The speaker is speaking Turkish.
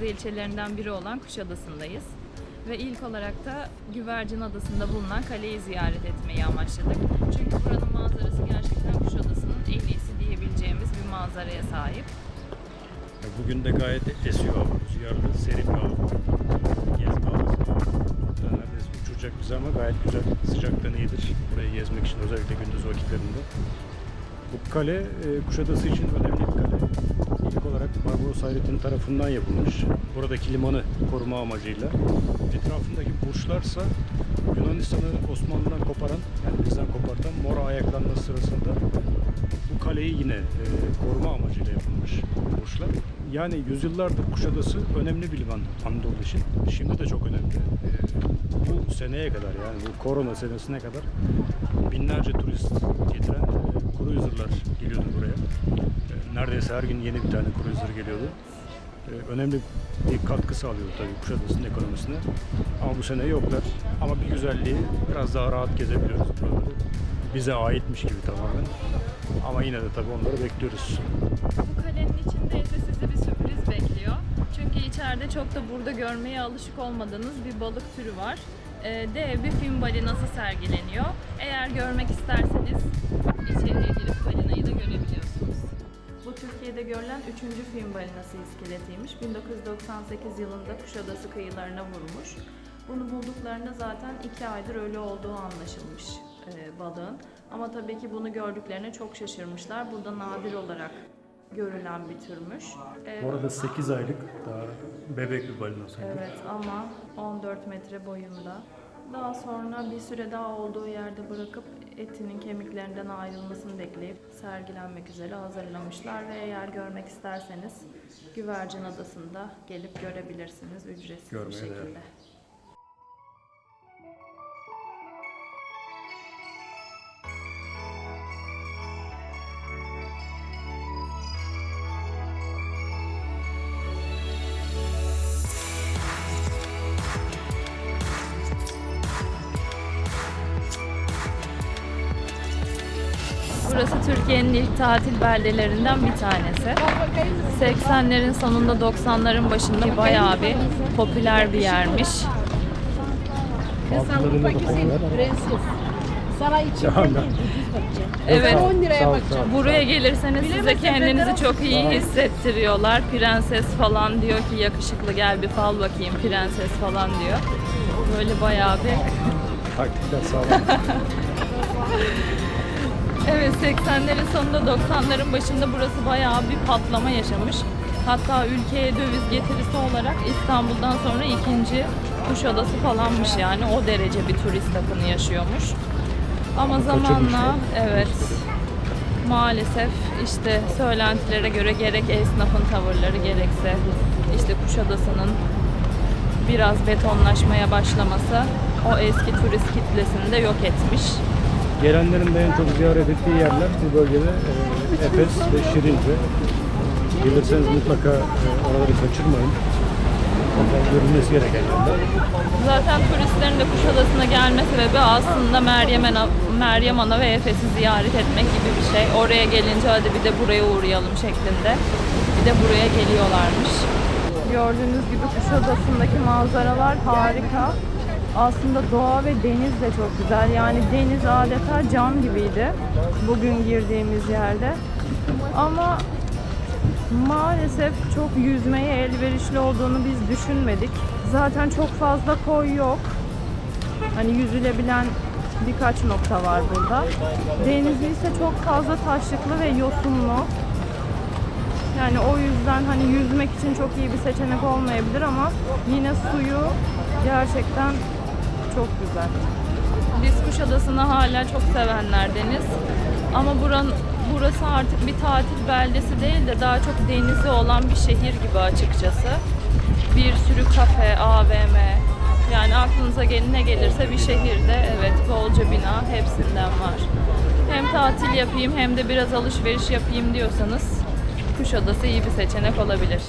gözde ilçelerinden biri olan Kuşadası'ndayız. Ve ilk olarak da Güvercin Adası'nda bulunan kaleyi ziyaret etmeyi amaçladık. Çünkü buranın manzarası gerçekten Kuşadası'nın en iyisi diyebileceğimiz bir manzaraya sahip. Bugün de gayet esiyor hava. Rüzgarlı, serin bir hava. Gezme havası. Neredeyse uçuracak bizi ama gayet güzel. Sıcaktan iyidir. Burayı gezmek için özellikle gündüz vakitlerinde. Bu kale e, Kuşadası için önemli bir kale. Olarak Barbaros Hayrettin tarafından yapılmış. Buradaki limanı koruma amacıyla. Etrafındaki burçlarsa Yunanistan'ı Osmanlı'dan koparan, yani bizden kopartan Mora ayaklanması sırasında bu kaleyi yine e, koruma amacıyla yapılmış bu burçlar. Yani yüzyıllardır Kuşadası önemli bir liman Anadolu için. Şimdi de çok önemli. E, bu seneye kadar yani bu korona senesine kadar binlerce turist getiren e, cruiser'lar geliyordu buraya. E, neredeyse her gün yeni bir tane cruiser geliyordu. E, önemli bir katkı sağlıyordu tabii Kuşadası'nın ekonomisine. Ama bu sene yoklar. Ama bir güzelliği biraz daha rahat gezebiliyoruz buraları. Bize aitmiş gibi tamamen. Ama yine de tabii onları bekliyoruz. Bu kalenin içinde Çünkü içeride çok da burada görmeye alışık olmadığınız bir balık türü var. Ee, dev bir film balinası sergileniyor. Eğer görmek isterseniz içeriye girip balinayı da görebiliyorsunuz. Bu Türkiye'de görülen 3. film balinası iskeletiymiş. 1998 yılında Kuşadası kıyılarına vurmuş. Bunu bulduklarında zaten 2 aydır ölü olduğu anlaşılmış e, balığın. Ama tabii ki bunu gördüklerine çok şaşırmışlar. Burada nadir olarak görülen bir türmüş. E, Bu arada 8 aylık daha bebek bir balinası. Evet ama 14 metre boyunda. Daha sonra bir süre daha olduğu yerde bırakıp etinin kemiklerinden ayrılmasını bekleyip sergilenmek üzere hazırlamışlar ve eğer görmek isterseniz Güvercin Adası'nda gelip görebilirsiniz ücretsiz bir Görmeye şekilde. değer. Burası Türkiye'nin ilk tatil beldelerinden bir tanesi. 80'lerin sonunda 90'ların başında bayağı bir popüler bir yermiş. Sana bakacağım. Evet. 10 liraya bakacağım. Buraya gelirseniz size kendinizi çok iyi hissettiriyorlar. Prenses falan diyor ki yakışıklı gel bir fal bakayım prenses falan diyor. Böyle bayağı bir Taktikler sağlam. Evet 80'lerin sonunda 90'ların başında burası bayağı bir patlama yaşamış. Hatta ülkeye döviz getirisi olarak İstanbul'dan sonra ikinci Kuşadası falanmış yani o derece bir turist akını yaşıyormuş. Ama zamanla evet maalesef işte söylentilere göre gerek esnafın tavırları gerekse işte Kuşadası'nın biraz betonlaşmaya başlaması o eski turist kitlesini de yok etmiş. Gelenlerin de en çok ziyaret ettiği yerler bu bölgede e, Efes ve Şirince. Gelirseniz mutlaka e, oraları kaçırmayın. Onlar görülmesi gereken yerler. Zaten turistlerin de Kuşadası'na gelme sebebi aslında Meryem Ana, Meryem Ana ve Efes'i ziyaret etmek gibi bir şey. Oraya gelince hadi bir de buraya uğrayalım şeklinde. Bir de buraya geliyorlarmış. Gördüğünüz gibi Kuşadası'ndaki manzaralar harika. Aslında doğa ve deniz de çok güzel. Yani deniz adeta cam gibiydi bugün girdiğimiz yerde. Ama Maalesef çok yüzmeye elverişli olduğunu biz düşünmedik. Zaten çok fazla koy yok. Hani yüzülebilen birkaç nokta var burada. Denizi ise çok fazla taşlıklı ve yosunlu. Yani o yüzden hani yüzmek için çok iyi bir seçenek olmayabilir ama yine suyu gerçekten çok güzel. Biz Kuşadası'nı hala çok sevenlerdeniz. Ama buranın burası artık bir tatil beldesi değil de daha çok denizi olan bir şehir gibi açıkçası. Bir sürü kafe, AVM, yani aklınıza gel- ne gelirse bir şehirde evet bolca bina hepsinden var. Hem tatil yapayım hem de biraz alışveriş yapayım diyorsanız Kuşadası iyi bir seçenek olabilir.